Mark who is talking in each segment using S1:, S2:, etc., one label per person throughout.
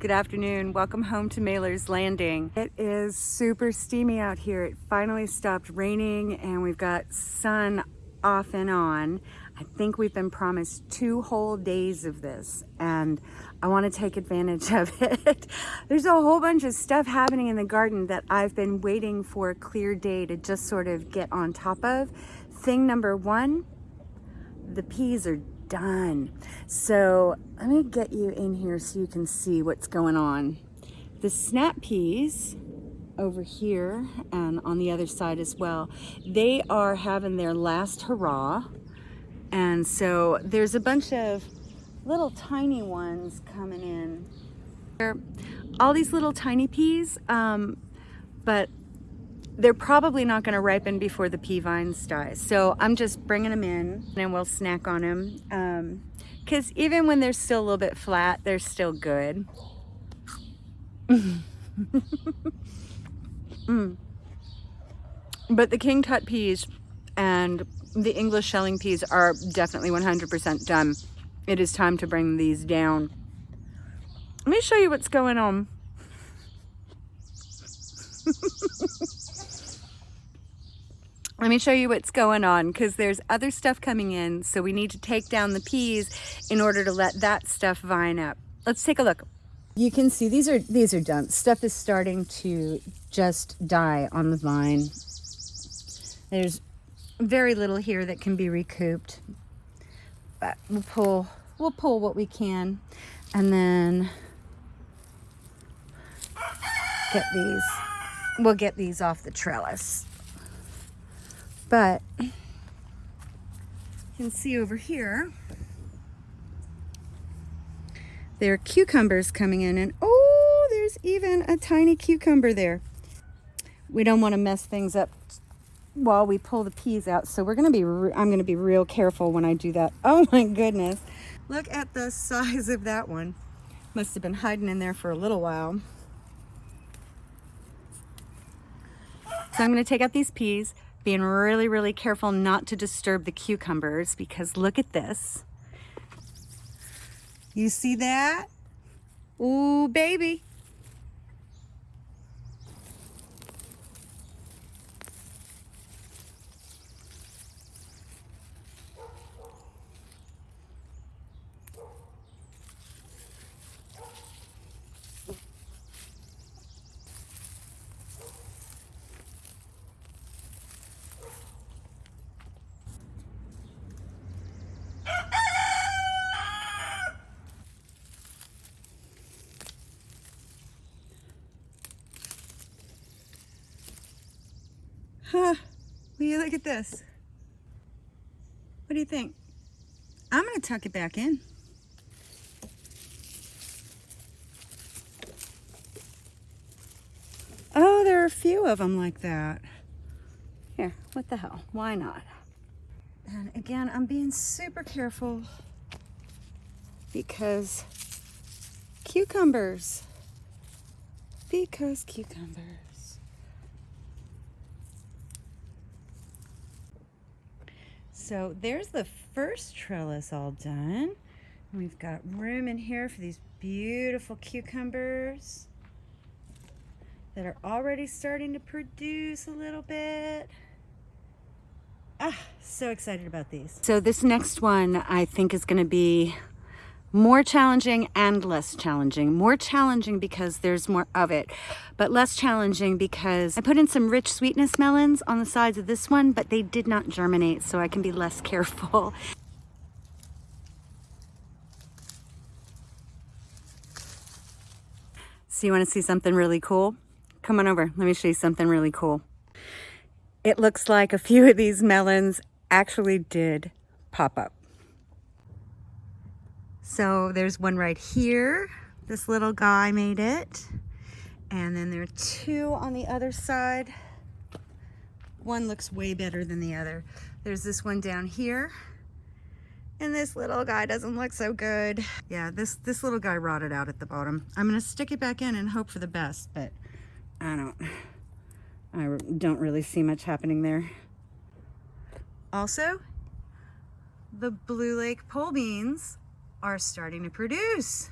S1: Good afternoon. Welcome home to Mailer's Landing. It is super steamy out here. It finally stopped raining and we've got sun off and on. I think we've been promised two whole days of this and I want to take advantage of it. There's a whole bunch of stuff happening in the garden that I've been waiting for a clear day to just sort of get on top of. Thing number one, the peas are done. So let me get you in here so you can see what's going on. The snap peas over here and on the other side as well, they are having their last hurrah. And so there's a bunch of little tiny ones coming in. All these little tiny peas, um, but they're probably not going to ripen before the pea vines die. So I'm just bringing them in and we'll snack on them. Because um, even when they're still a little bit flat, they're still good. mm. But the King Tut peas and the English shelling peas are definitely 100% done. It is time to bring these down. Let me show you what's going on. let me show you what's going on because there's other stuff coming in. So we need to take down the peas in order to let that stuff vine up. Let's take a look. You can see these are these are done. Stuff is starting to just die on the vine. There's very little here that can be recouped. But we'll pull we'll pull what we can and then get these we'll get these off the trellis. But you can see over here, there are cucumbers coming in and oh, there's even a tiny cucumber there. We don't want to mess things up while we pull the peas out. So we're going to be, I'm going to be real careful when I do that. Oh my goodness. Look at the size of that one. Must have been hiding in there for a little while. So I'm going to take out these peas being really, really careful not to disturb the cucumbers because look at this. You see that? Ooh, baby. Huh. Will you look at this? What do you think? I'm going to tuck it back in. Oh, there are a few of them like that. Here, what the hell? Why not? And again, I'm being super careful because cucumbers. Because cucumbers. So there's the first trellis all done. We've got room in here for these beautiful cucumbers that are already starting to produce a little bit. Ah, so excited about these. So this next one I think is gonna be more challenging and less challenging. More challenging because there's more of it, but less challenging because I put in some rich sweetness melons on the sides of this one, but they did not germinate, so I can be less careful. So you wanna see something really cool? Come on over, let me show you something really cool. It looks like a few of these melons actually did pop up. So there's one right here. This little guy made it. And then there are two on the other side. One looks way better than the other. There's this one down here. And this little guy doesn't look so good. Yeah, this, this little guy rotted out at the bottom. I'm gonna stick it back in and hope for the best, but I don't, I don't really see much happening there. Also, the Blue Lake pole beans are starting to produce.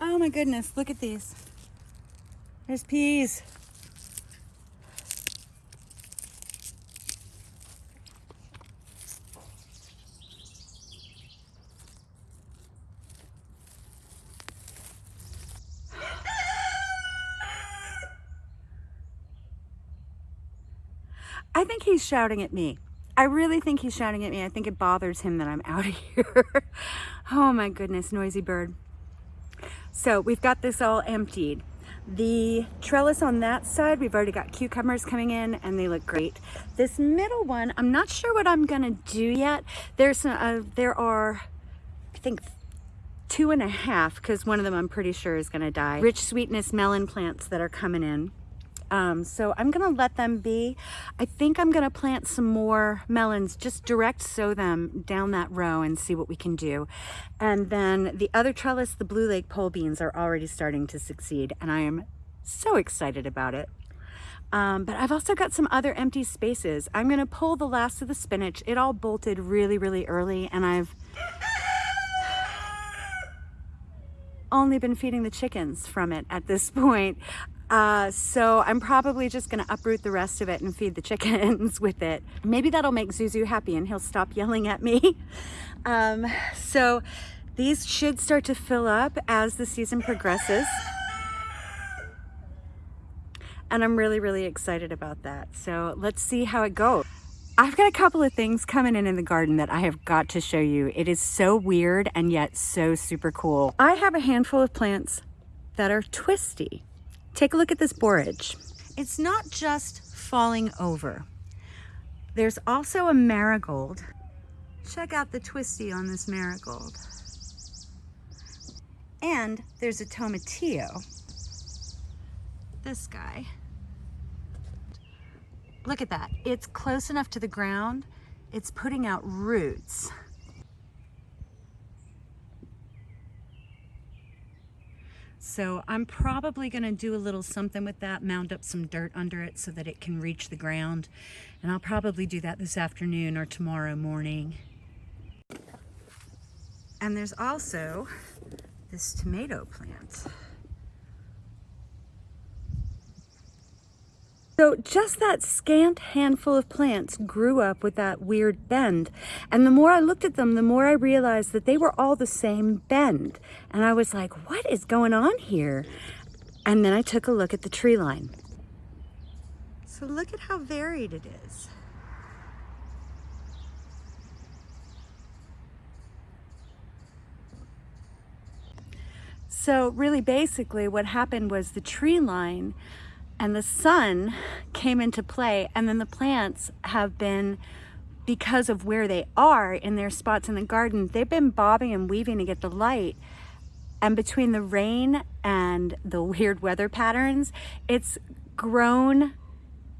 S1: Oh my goodness, look at these. There's peas. I think he's shouting at me. I really think he's shouting at me. I think it bothers him that I'm out of here. oh my goodness, noisy bird. So we've got this all emptied. The trellis on that side, we've already got cucumbers coming in and they look great. This middle one, I'm not sure what I'm gonna do yet. There's uh, There are, I think, two and a half, because one of them I'm pretty sure is gonna die. Rich sweetness melon plants that are coming in. Um, so I'm gonna let them be. I think I'm gonna plant some more melons, just direct sow them down that row and see what we can do. And then the other trellis, the Blue Lake pole beans are already starting to succeed and I am so excited about it. Um, but I've also got some other empty spaces. I'm gonna pull the last of the spinach. It all bolted really, really early and I've only been feeding the chickens from it at this point. Uh, so I'm probably just gonna uproot the rest of it and feed the chickens with it. Maybe that'll make Zuzu happy and he'll stop yelling at me. Um, so these should start to fill up as the season progresses. And I'm really, really excited about that. So let's see how it goes. I've got a couple of things coming in in the garden that I have got to show you. It is so weird and yet so super cool. I have a handful of plants that are twisty. Take a look at this borage. It's not just falling over. There's also a marigold. Check out the twisty on this marigold. And there's a tomatillo. This guy. Look at that. It's close enough to the ground. It's putting out roots. So I'm probably going to do a little something with that, mound up some dirt under it so that it can reach the ground. And I'll probably do that this afternoon or tomorrow morning. And there's also this tomato plant. So just that scant handful of plants grew up with that weird bend. And the more I looked at them, the more I realized that they were all the same bend. And I was like, what is going on here? And then I took a look at the tree line. So look at how varied it is. So really basically what happened was the tree line and the sun came into play and then the plants have been because of where they are in their spots in the garden they've been bobbing and weaving to get the light. And between the rain and the weird weather patterns it's grown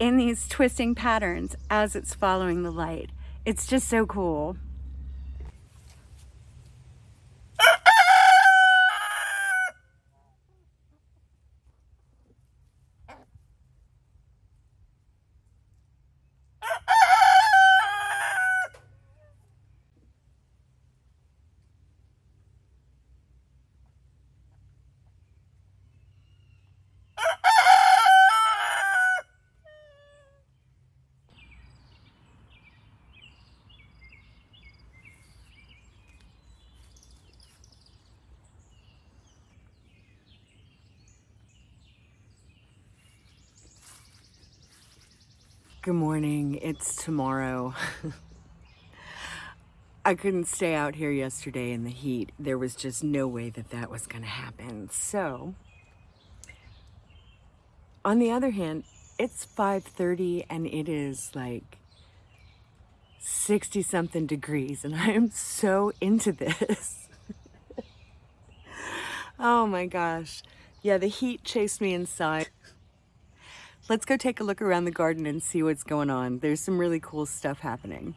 S1: in these twisting patterns as it's following the light. It's just so cool Good morning. It's tomorrow. I couldn't stay out here yesterday in the heat. There was just no way that that was going to happen. So, on the other hand, it's 5.30 and it is like 60 something degrees and I am so into this. oh my gosh. Yeah, the heat chased me inside. Let's go take a look around the garden and see what's going on. There's some really cool stuff happening.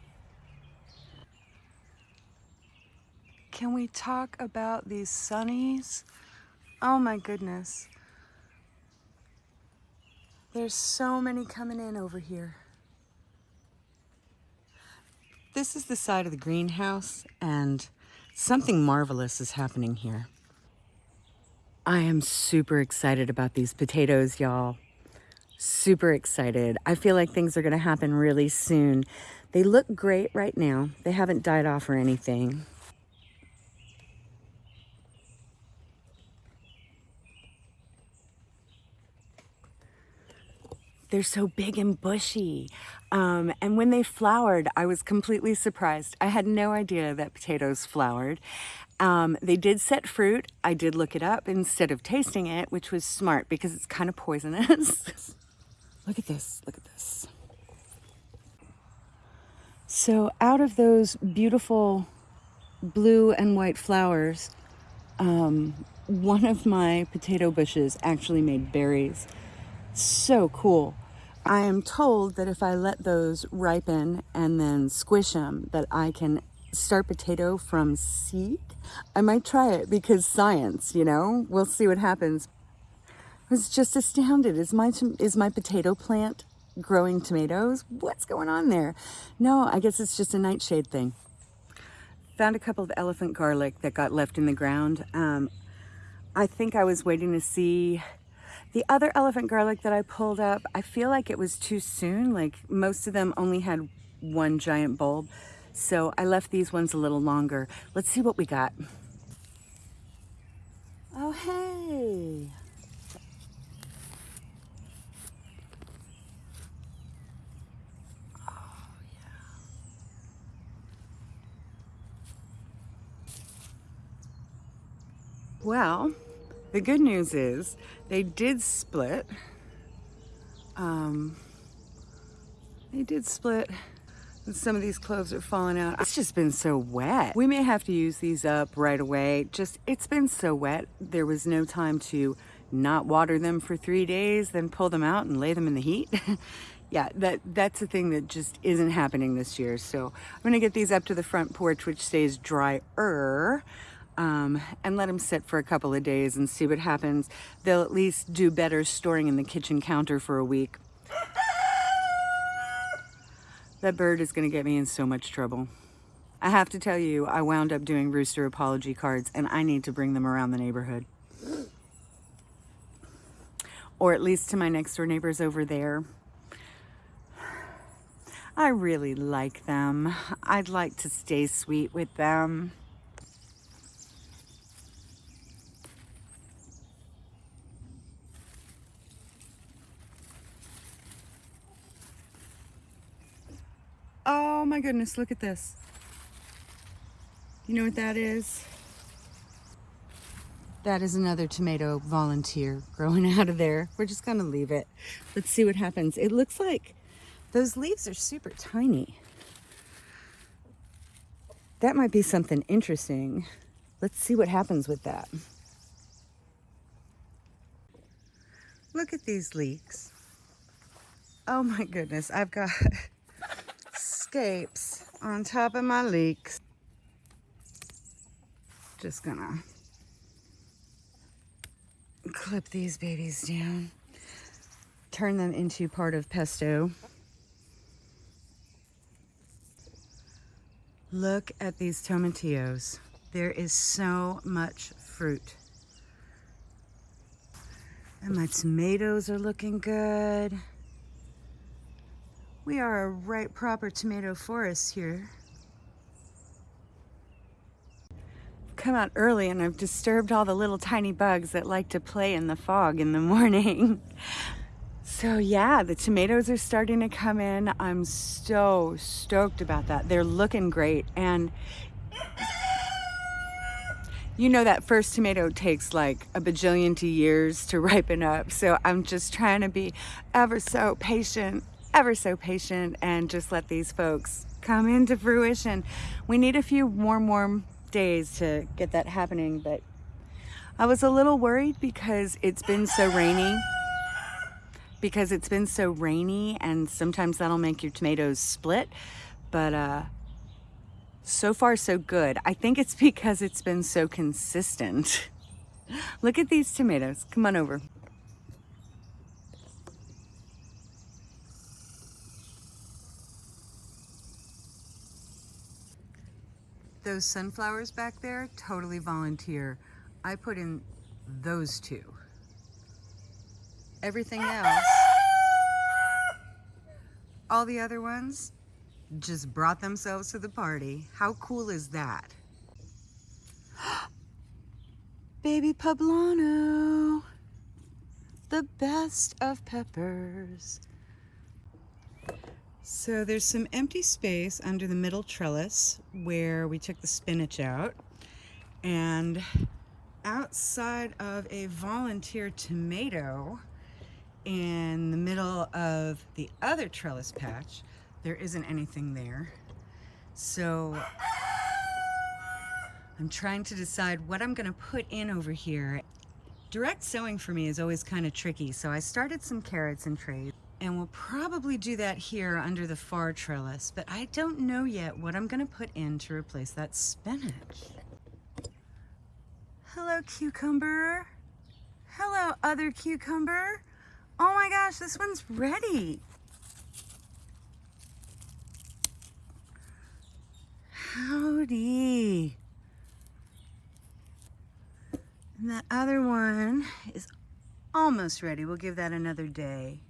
S1: Can we talk about these sunnies? Oh my goodness. There's so many coming in over here. This is the side of the greenhouse and something marvelous is happening here. I am super excited about these potatoes, y'all. Super excited. I feel like things are going to happen really soon. They look great right now. They haven't died off or anything. They're so big and bushy. Um, and when they flowered, I was completely surprised. I had no idea that potatoes flowered. Um, they did set fruit. I did look it up instead of tasting it, which was smart because it's kind of poisonous. look at this, look at this. So out of those beautiful blue and white flowers, um, one of my potato bushes actually made berries. So cool. I am told that if I let those ripen and then squish them, that I can start potato from seed. I might try it because science, you know, we'll see what happens. Was just astounded. Is my, is my potato plant growing tomatoes? What's going on there? No, I guess it's just a nightshade thing. Found a couple of elephant garlic that got left in the ground. Um, I think I was waiting to see the other elephant garlic that I pulled up, I feel like it was too soon. Like most of them only had one giant bulb. So I left these ones a little longer. Let's see what we got. Oh, hey. Oh, well, the good news is they did split. Um, they did split. Some of these cloves are falling out. It's just been so wet. We may have to use these up right away. Just, it's been so wet. There was no time to not water them for three days, then pull them out and lay them in the heat. yeah, that that's a thing that just isn't happening this year. So I'm gonna get these up to the front porch, which stays drier um, and let them sit for a couple of days and see what happens. They'll at least do better storing in the kitchen counter for a week. That bird is going to get me in so much trouble. I have to tell you, I wound up doing rooster apology cards and I need to bring them around the neighborhood. Or at least to my next door neighbors over there. I really like them. I'd like to stay sweet with them. Oh my goodness, look at this. You know what that is? That is another tomato volunteer growing out of there. We're just gonna leave it. Let's see what happens. It looks like those leaves are super tiny. That might be something interesting. Let's see what happens with that. Look at these leeks. Oh my goodness, I've got escapes on top of my leeks. Just gonna clip these babies down, turn them into part of pesto. Look at these tomatillos. There is so much fruit. And my tomatoes are looking good. We are a right proper tomato forest here. come out early and I've disturbed all the little tiny bugs that like to play in the fog in the morning. So yeah, the tomatoes are starting to come in. I'm so stoked about that. They're looking great. And you know that first tomato takes like a bajillion to years to ripen up. So I'm just trying to be ever so patient ever so patient and just let these folks come into fruition. We need a few warm, warm days to get that happening, but I was a little worried because it's been so rainy. Because it's been so rainy and sometimes that'll make your tomatoes split. But uh, so far so good. I think it's because it's been so consistent. Look at these tomatoes. Come on over. Those sunflowers back there, totally volunteer. I put in those two. Everything else, all the other ones just brought themselves to the party. How cool is that? Baby Poblano, the best of peppers. So there's some empty space under the middle trellis where we took the spinach out. And outside of a volunteer tomato in the middle of the other trellis patch, there isn't anything there. So I'm trying to decide what I'm gonna put in over here. Direct sowing for me is always kind of tricky, so I started some carrots in trays and we'll probably do that here under the far trellis, but I don't know yet what I'm gonna put in to replace that spinach. Hello, cucumber. Hello, other cucumber. Oh my gosh, this one's ready. Howdy. And that other one is almost ready. We'll give that another day.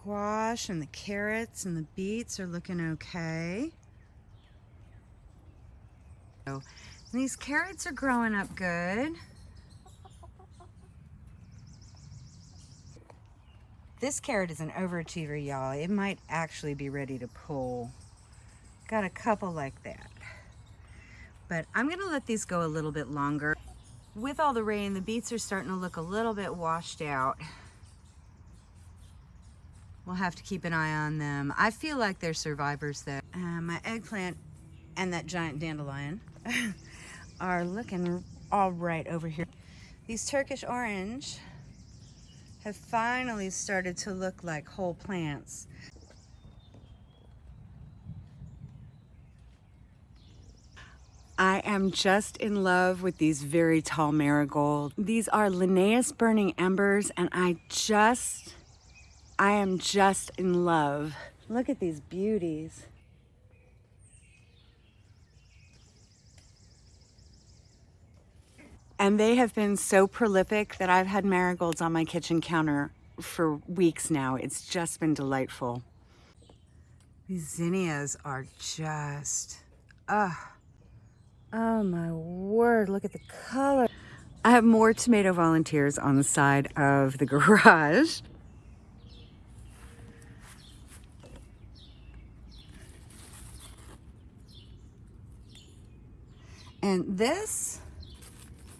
S1: Squash and the carrots and the beets are looking okay. So these carrots are growing up good. This carrot is an overachiever, y'all. It might actually be ready to pull. Got a couple like that. But I'm gonna let these go a little bit longer. With all the rain, the beets are starting to look a little bit washed out. We'll have to keep an eye on them. I feel like they're survivors though. Uh, my eggplant and that giant dandelion are looking all right over here. These Turkish orange have finally started to look like whole plants. I am just in love with these very tall marigold. These are Linnaeus burning embers and I just, I am just in love. Look at these beauties. And they have been so prolific that I've had marigolds on my kitchen counter for weeks now. It's just been delightful. These zinnias are just. Uh, oh my word, look at the color. I have more tomato volunteers on the side of the garage. And this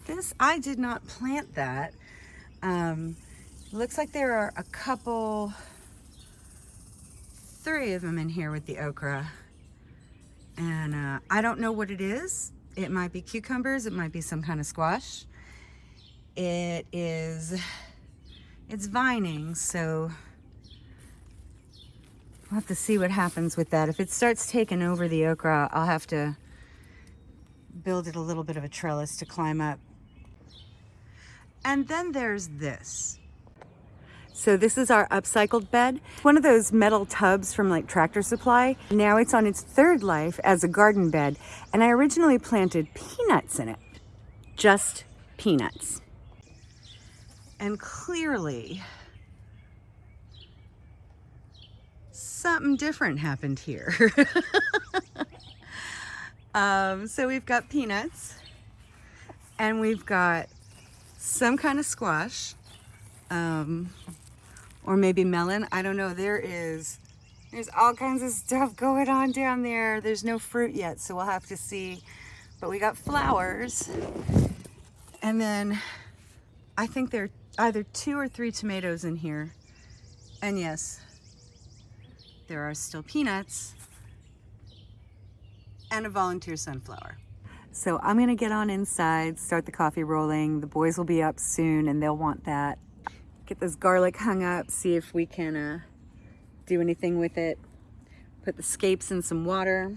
S1: this, I did not plant that. Um, looks like there are a couple, three of them in here with the okra. And uh, I don't know what it is. It might be cucumbers. It might be some kind of squash. It is, it's vining, so we'll have to see what happens with that. If it starts taking over the okra, I'll have to build it a little bit of a trellis to climb up. And then there's this. So this is our upcycled bed. One of those metal tubs from like Tractor Supply. Now it's on its third life as a garden bed. And I originally planted peanuts in it. Just peanuts. And clearly, something different happened here. um, so we've got peanuts and we've got some kind of squash um, or maybe melon. I don't know. There is, there's all kinds of stuff going on down there. There's no fruit yet, so we'll have to see. But we got flowers. And then I think there are either two or three tomatoes in here. And yes, there are still peanuts and a volunteer sunflower. So I'm gonna get on inside, start the coffee rolling. The boys will be up soon and they'll want that. Get this garlic hung up, see if we can uh, do anything with it. Put the scapes in some water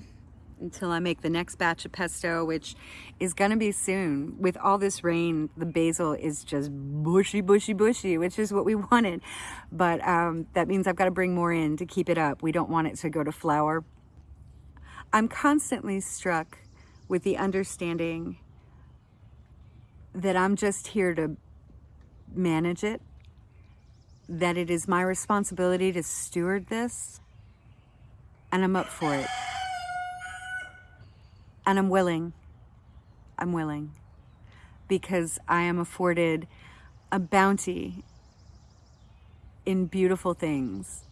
S1: until I make the next batch of pesto, which is gonna be soon. With all this rain, the basil is just bushy, bushy, bushy, which is what we wanted. But um, that means I've gotta bring more in to keep it up. We don't want it to go to flower. I'm constantly struck with the understanding that I'm just here to manage it, that it is my responsibility to steward this, and I'm up for it. And I'm willing. I'm willing. Because I am afforded a bounty in beautiful things.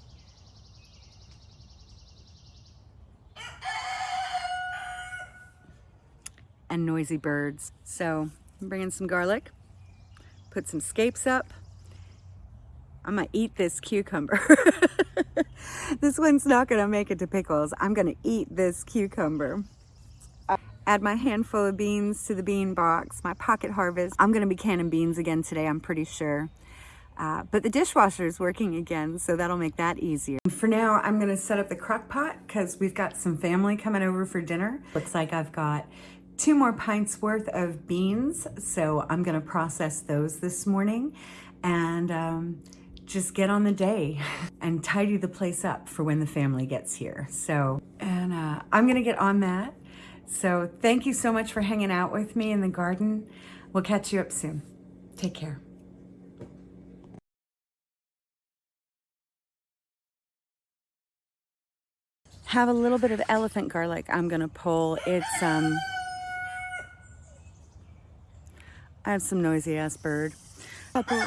S1: And noisy birds. So I'm bringing some garlic, put some scapes up. I'm gonna eat this cucumber. this one's not gonna make it to pickles. I'm gonna eat this cucumber. Add my handful of beans to the bean box, my pocket harvest. I'm gonna be canning beans again today, I'm pretty sure. Uh, but the dishwasher is working again, so that'll make that easier. For now, I'm gonna set up the crock pot because we've got some family coming over for dinner. Looks like I've got two more pints worth of beans, so I'm gonna process those this morning and um, just get on the day and tidy the place up for when the family gets here. So, and uh, I'm gonna get on that. So thank you so much for hanging out with me in the garden. We'll catch you up soon. Take care. Have a little bit of elephant garlic I'm gonna pull. It's, um, I have some noisy ass bird. Couple